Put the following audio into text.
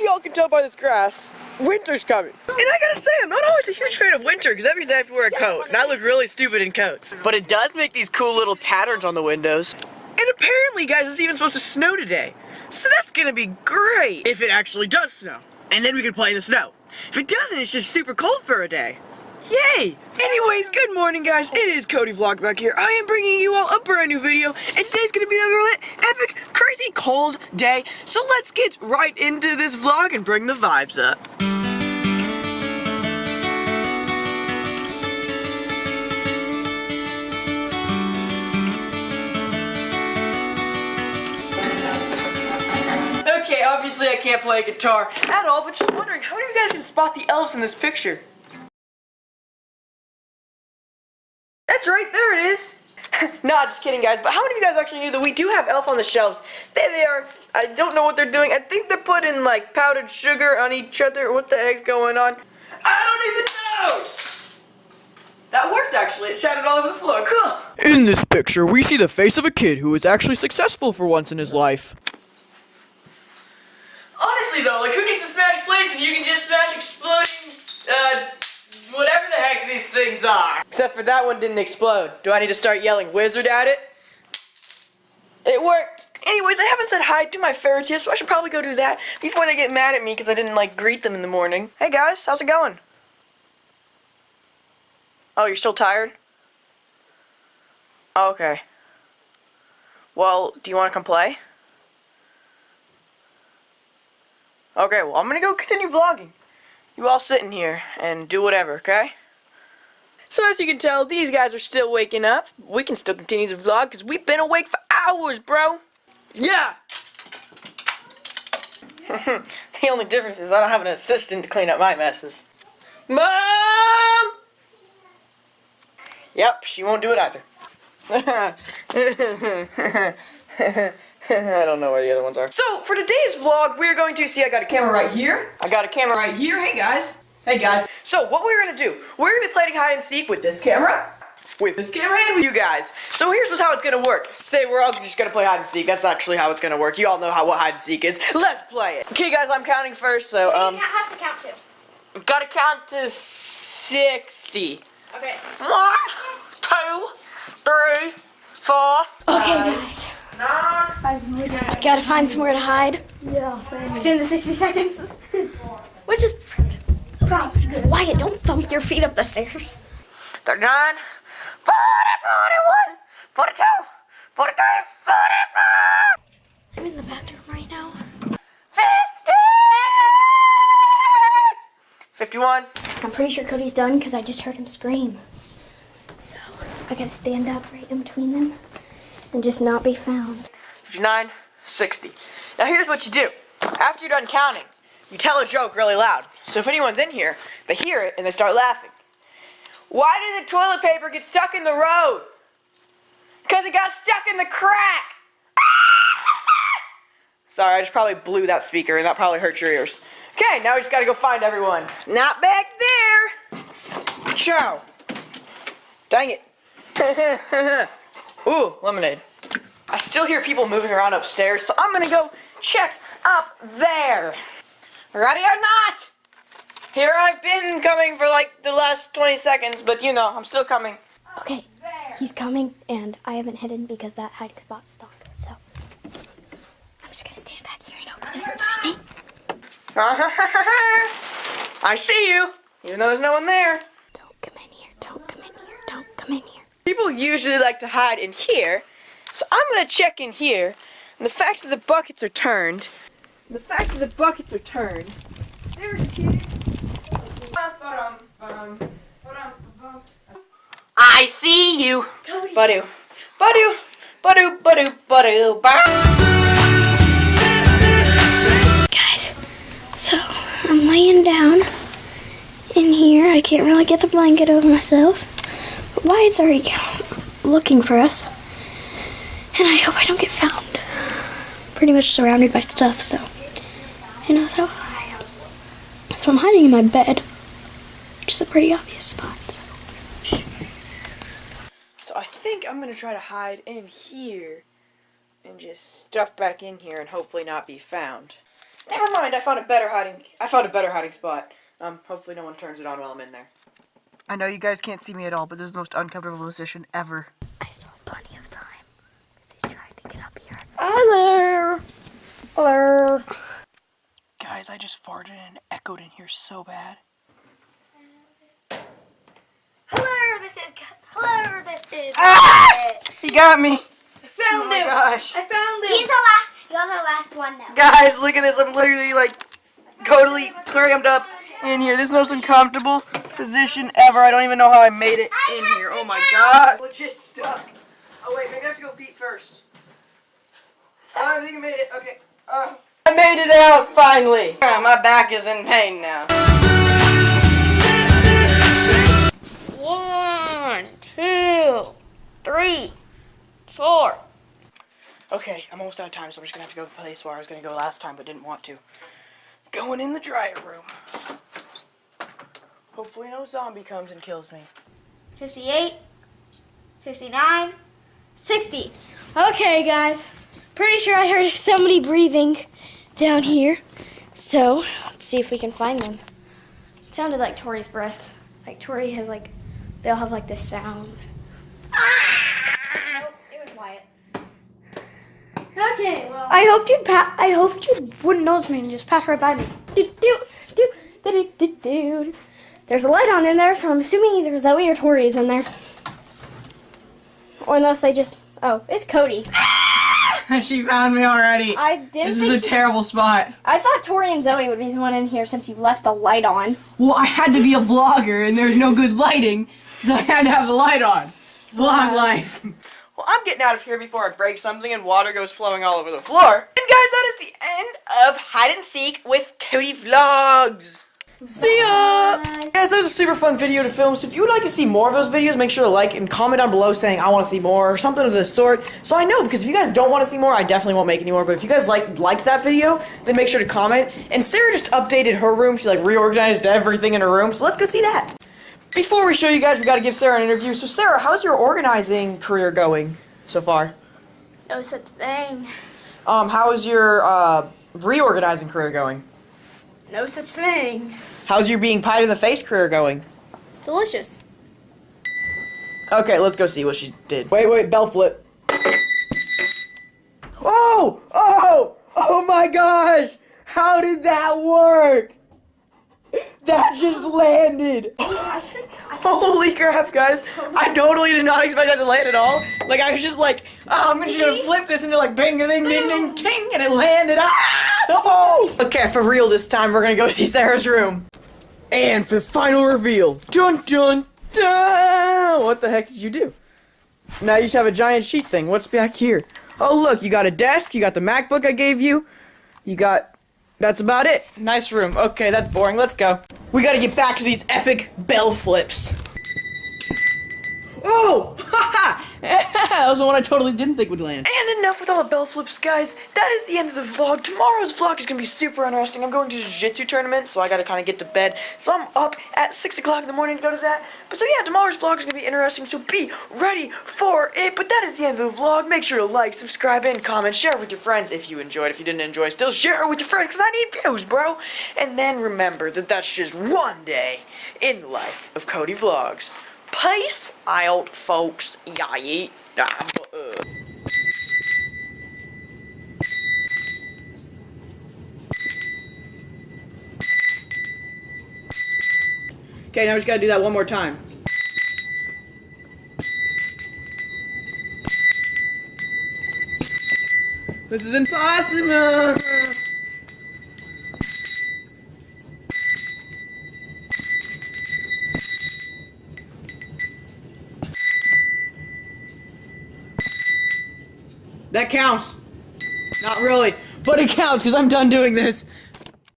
as y'all can tell by this grass, winter's coming. And I gotta say, I'm not always a huge fan of winter because that means I have to wear a coat. And I look really stupid in coats. But it does make these cool little patterns on the windows. And apparently, guys, it's even supposed to snow today. So that's gonna be great if it actually does snow. And then we can play in the snow. If it doesn't, it's just super cold for a day. Yay! Anyways, good morning guys, it is Cody Vlog back here. I am bringing you all a brand new video, and today's gonna be another lit, epic, crazy cold day. So let's get right into this vlog and bring the vibes up. Okay, obviously I can't play guitar at all, but just wondering, how of you guys can spot the elves in this picture? That's right, there it is. nah, just kidding, guys. But how many of you guys actually knew that we do have Elf on the shelves? There they are. I don't know what they're doing. I think they're putting like powdered sugar on each other. What the heck's going on? I don't even know. That worked actually. It shattered all over the floor. Cool. In this picture, we see the face of a kid who is actually successful for once in his life. Honestly though, like who needs to smash plates when you can just smash exploding, uh, whatever the heck these things are? Except for that one didn't explode. Do I need to start yelling wizard at it? It worked. Anyways, I haven't said hi to my ferrets yet, so I should probably go do that before they get mad at me because I didn't like greet them in the morning. Hey guys, how's it going? Oh, you're still tired? Oh, okay. Well, do you want to come play? Okay, well, I'm gonna go continue vlogging. You all sit in here and do whatever, okay? So as you can tell, these guys are still waking up. We can still continue the vlog because we've been awake for hours, bro. Yeah! the only difference is I don't have an assistant to clean up my messes. Mom! Yep, she won't do it either. I don't know where the other ones are. So, for today's vlog, we're going to see I got a camera right here. I got a camera right here. Hey, guys. Hey, guys. So, what we're going to do, we're going to be playing hide and seek with this camera, with this camera, and with you guys. So, here's how it's going to work. Say we're all just going to play hide and seek. That's actually how it's going to work. You all know how what hide and seek is. Let's play it. Okay, guys, I'm counting first, so, um... You have to count too. Gotta count to 60. Okay. One, two, three, four. Okay, guys. Gotta find somewhere to hide. Yeah, same. Within the 60 seconds. Which is probably good. Wyatt, don't thump your feet up the stairs. 39, 40, 41, 42, 43, 44, I'm in the bathroom right now. 50, 51. I'm pretty sure Cody's done because I just heard him scream. So I gotta stand up right in between them and just not be found. 59, 60. Now here's what you do. After you're done counting, you tell a joke really loud. So if anyone's in here, they hear it and they start laughing. Why did the toilet paper get stuck in the road? Because it got stuck in the crack. Sorry, I just probably blew that speaker and that probably hurt your ears. Okay, now we just gotta go find everyone. Not back there. Ciao. Dang it. Ooh, lemonade. I still hear people moving around upstairs, so I'm gonna go check up there. Ready or not? Here I've been coming for like the last 20 seconds, but you know, I'm still coming. Okay, he's coming and I haven't hidden because that hiding spot's stuck. So I'm just gonna stand back here and hope he doesn't find me. I see you, even though there's no one there. Don't come in here, don't come in here, don't come in here. People usually like to hide in here, so I'm gonna check in here. And the fact that the buckets are turned, the fact that the buckets are turned, there it is. I see you. Cody. Badu. Badu. Badu. Badu. Badu. Badu. Guys, so I'm laying down in here. I can't really get the blanket over myself. But Wyatt's already looking for us. And I hope I don't get found. Pretty much surrounded by stuff, so he knows how high. So I'm hiding in my bed, which is a pretty obvious spot. So. So I think I'm gonna try to hide in here and just stuff back in here and hopefully not be found. Never mind, I found a better hiding. I found a better hiding spot. Um, hopefully no one turns it on while I'm in there. I know you guys can't see me at all, but this is the most uncomfortable position ever. I still have plenty of time. Because he's trying to get up here. Hello. Hello. Guys, I just farted and echoed in here so bad. Hello, this is. Hello, this is. Ah! He got me! I found Oh my him. gosh. I found him. He's the last. You're the last one now. Guys, look at this. I'm literally like totally crammed up in here. This is the most uncomfortable position ever. I don't even know how I made it in here. Oh my god. Legit stuck. Oh wait, maybe I have to go feet first. I think I made it. Okay. Uh, I made it out finally. My back is in pain now. One, two, three, four. Okay, I'm almost out of time, so I'm just gonna have to go to the place where I was gonna go last time but didn't want to. Going in the dryer room. Hopefully no zombie comes and kills me. 58, 59, 60. Okay, guys. Pretty sure I heard somebody breathing down here. So, let's see if we can find them. It sounded like Tori's breath. Like Tori has like, they all have like this sound. Nope, it was Wyatt. Okay, well. I hoped you'd pa- I hoped you wouldn't notice me and just pass right by me. Do do do do do do. There's a light on in there, so I'm assuming either Zoe or Tori is in there. Or unless they just oh, it's Cody. she found me already. I didn't This is a terrible spot. I thought Tori and Zoe would be the one in here since you left the light on. Well, I had to be a vlogger and there's no good lighting, so I had to have the light on. Vlog life. Well, I'm getting out of here before I break something and water goes flowing all over the floor. And guys, that is the end of Hide and Seek with Cody Vlogs. See ya! Guys, that was a super fun video to film, so if you would like to see more of those videos, make sure to like and comment down below saying I want to see more or something of this sort. So I know, because if you guys don't want to see more, I definitely won't make any more, but if you guys like liked that video, then make sure to comment. And Sarah just updated her room, she like reorganized everything in her room, so let's go see that. Before we show you guys, we gotta give Sarah an interview. So Sarah, how's your organizing career going so far? No such thing. Um, how is your uh, reorganizing career going? No such thing. How's your being pied in the face career going? Delicious. Okay, let's go see what she did. Wait, wait, bell flip. Oh! Oh! Oh my gosh! How did that work? That just landed! Holy crap, guys! I totally did not expect that to land at all. Like, I was just like, oh, I'm just gonna flip this into like bang, ding, ding, ding, ting, and it landed. Ah! Oh! Okay, for real this time, we're gonna go see Sarah's room. And for the final reveal, dun dun dun! What the heck did you do? Now you just have a giant sheet thing. What's back here? Oh look, you got a desk, you got the MacBook I gave you, you got... That's about it. Nice room. Okay, that's boring. Let's go. We gotta get back to these epic bell flips. Oh! Haha! that was the one I totally didn't think would land. And enough with all the bell flips, guys. That is the end of the vlog. Tomorrow's vlog is gonna be super interesting. I'm going to the jiu-jitsu tournament, so I gotta kind of get to bed. So I'm up at 6 o'clock in the morning to go to that. But so yeah, tomorrow's vlog is gonna be interesting, so be ready for it. But that is the end of the vlog. Make sure to like, subscribe, and comment. Share it with your friends if you enjoyed. If you didn't enjoy, still share it with your friends, because I need views, bro. And then remember that that's just one day in the life of Cody Vlogs. Peace out, folks. Ah, uh. Okay, now we just gotta do that one more time. This is impossible! That counts. Not really, but it counts because I'm done doing this.